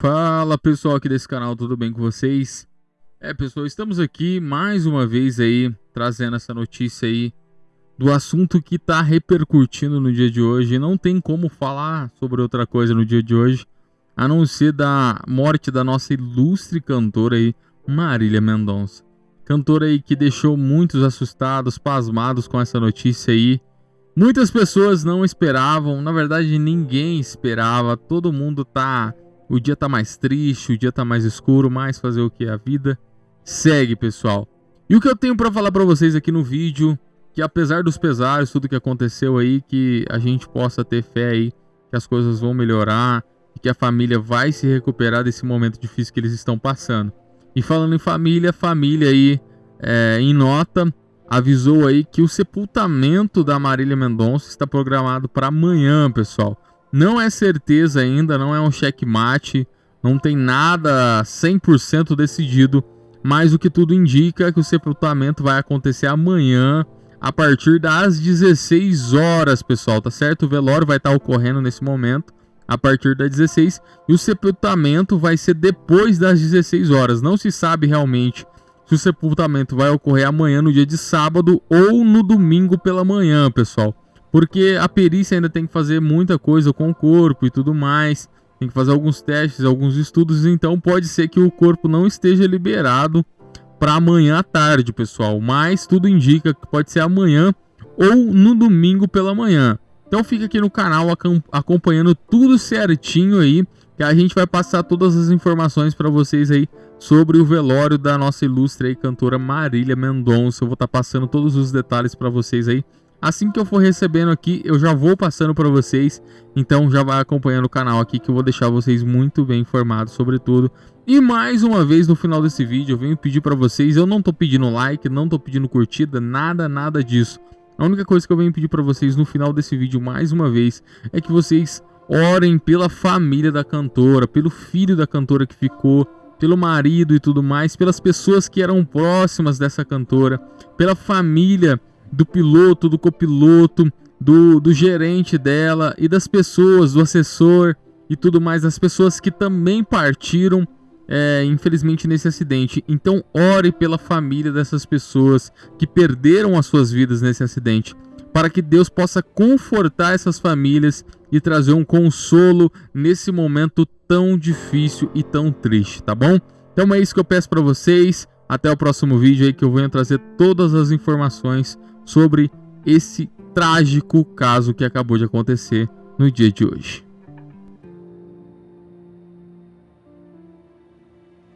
Fala pessoal aqui desse canal, tudo bem com vocês? É pessoal, estamos aqui mais uma vez aí trazendo essa notícia aí do assunto que está repercutindo no dia de hoje. Não tem como falar sobre outra coisa no dia de hoje, a não ser da morte da nossa ilustre cantora aí, Marília Mendonça. Cantora aí que deixou muitos assustados, pasmados com essa notícia aí. Muitas pessoas não esperavam, na verdade ninguém esperava, todo mundo tá o dia tá mais triste, o dia tá mais escuro, mas fazer o que? A vida segue, pessoal. E o que eu tenho para falar para vocês aqui no vídeo, que apesar dos pesares, tudo que aconteceu aí, que a gente possa ter fé aí, que as coisas vão melhorar, e que a família vai se recuperar desse momento difícil que eles estão passando. E falando em família, família aí, é, em nota, avisou aí que o sepultamento da Marília Mendonça está programado para amanhã, pessoal. Não é certeza ainda, não é um checkmate, não tem nada 100% decidido, mas o que tudo indica é que o sepultamento vai acontecer amanhã, a partir das 16 horas, pessoal, tá certo? O velório vai estar ocorrendo nesse momento, a partir das 16, e o sepultamento vai ser depois das 16 horas. Não se sabe realmente se o sepultamento vai ocorrer amanhã, no dia de sábado, ou no domingo pela manhã, pessoal. Porque a perícia ainda tem que fazer muita coisa com o corpo e tudo mais. Tem que fazer alguns testes, alguns estudos. Então pode ser que o corpo não esteja liberado para amanhã à tarde, pessoal. Mas tudo indica que pode ser amanhã ou no domingo pela manhã. Então fica aqui no canal acompanhando tudo certinho aí, que a gente vai passar todas as informações para vocês aí sobre o velório da nossa ilustre aí, cantora Marília Mendonça. Eu vou estar tá passando todos os detalhes para vocês aí Assim que eu for recebendo aqui, eu já vou passando para vocês. Então já vai acompanhando o canal aqui que eu vou deixar vocês muito bem informados sobre tudo. E mais uma vez no final desse vídeo eu venho pedir para vocês, eu não tô pedindo like, não tô pedindo curtida, nada, nada disso. A única coisa que eu venho pedir para vocês no final desse vídeo mais uma vez é que vocês orem pela família da cantora, pelo filho da cantora que ficou, pelo marido e tudo mais, pelas pessoas que eram próximas dessa cantora, pela família do piloto, do copiloto, do, do gerente dela e das pessoas, do assessor e tudo mais, das pessoas que também partiram, é, infelizmente, nesse acidente. Então, ore pela família dessas pessoas que perderam as suas vidas nesse acidente, para que Deus possa confortar essas famílias e trazer um consolo nesse momento tão difícil e tão triste, tá bom? Então é isso que eu peço para vocês. Até o próximo vídeo aí que eu venho trazer todas as informações sobre esse trágico caso que acabou de acontecer no dia de hoje.